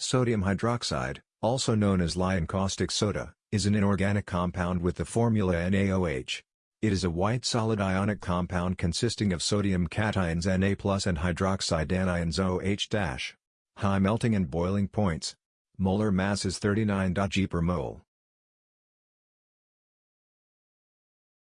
Sodium hydroxide, also known as lye and caustic soda, is an inorganic compound with the formula NaOH. It is a white solid ionic compound consisting of sodium cations Na and hydroxide anions OH-. High melting and boiling points. Molar mass is 39 g per mole.